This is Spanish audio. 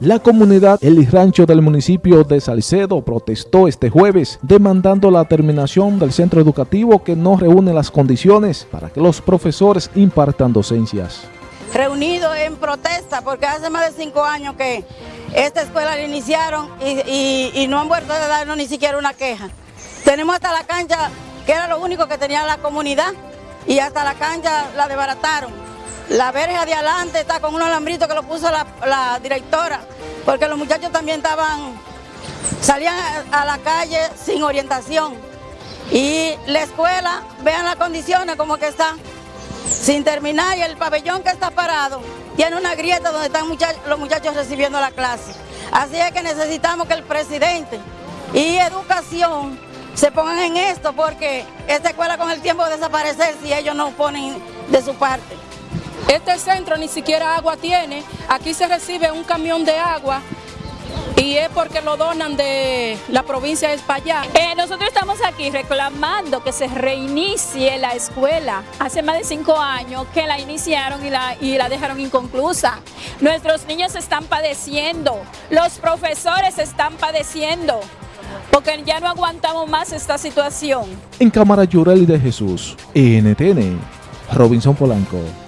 La comunidad El Rancho del municipio de Salcedo protestó este jueves demandando la terminación del centro educativo que no reúne las condiciones para que los profesores impartan docencias. Reunido en protesta porque hace más de cinco años que esta escuela la iniciaron y, no han vuelto a darnos ni siquiera una queja. Tenemos hasta la cancha, que era lo único que tenía la comunidad, y hasta la cancha la desbarataron. La verja de adelante está con un alambrito que lo puso la, directora, porque los muchachos también estaban, salían a la calle sin orientación. Y la escuela, vean las condiciones como que está, sin terminar, y el pabellón que está parado tiene una grieta donde están los muchachos recibiendo la clase. Así es que necesitamos que el presidente y educación se pongan en esto, porque esta escuela con el tiempo a desaparecer si ellos no ponen de su parte. Este centro ni siquiera agua tiene, aquí se recibe un camión de agua y es porque lo donan de la provincia de España. Eh, nosotros estamos aquí reclamando que se reinicie la escuela. Hace más de cinco años que la iniciaron y la, y la dejaron inconclusa. Nuestros niños están padeciendo, los profesores están padeciendo, porque ya no aguantamos más esta situación. En Cámara Yureli de Jesús, NTN, Robinson Polanco.